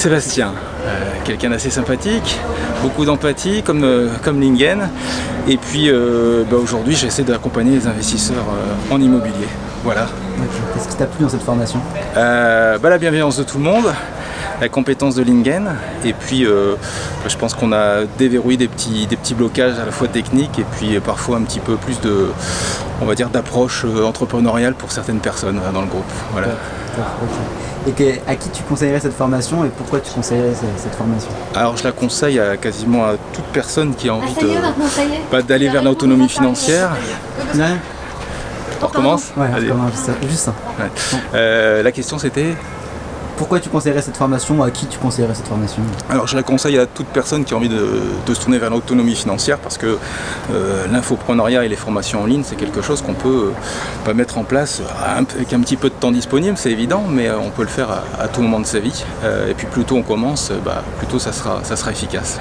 Sébastien, euh, quelqu'un d'assez sympathique, beaucoup d'empathie comme, euh, comme Lingen. Et puis euh, bah, aujourd'hui j'essaie d'accompagner les investisseurs en immobilier. Voilà. Qu'est-ce qui t'a plu dans cette formation? Bah, la bienveillance de tout le monde, la compétence de Lingen, et puis euh, je pense qu'on a déverrouillé des petits, des petits blocages à la fois techniques et puis parfois un petit peu plus de, on va dire, d'approche euh, entrepreneuriale pour certaines personnes euh, dans le groupe. Voilà. Et que- à qui tu conseillerais cette formation et pourquoi tu conseillerais ce- cette formation? Alors je la conseille à quasiment à toute personne qui a Ah, envie de, bah, d'aller vers l'autonomie financière. Ouais, On recommence? Ouais Allez. comment- juste ça. juste ça. Ouais. Euh, la question c'était Pourquoi tu conseillerais cette formation À qui tu conseillerais cette formation Alors je la conseille à toute personne qui a envie de, se tourner vers l'autonomie financière parce que euh, l'infopreneuriat et les formations en ligne c'est quelque chose qu'on peut euh, pas mettre en place euh, avec un petit peu de temps disponible, c'est évident, mais euh, on peut le faire à, tout moment de sa vie. Et puis plus tôt on commence, bah, plus tôt ça sera efficace.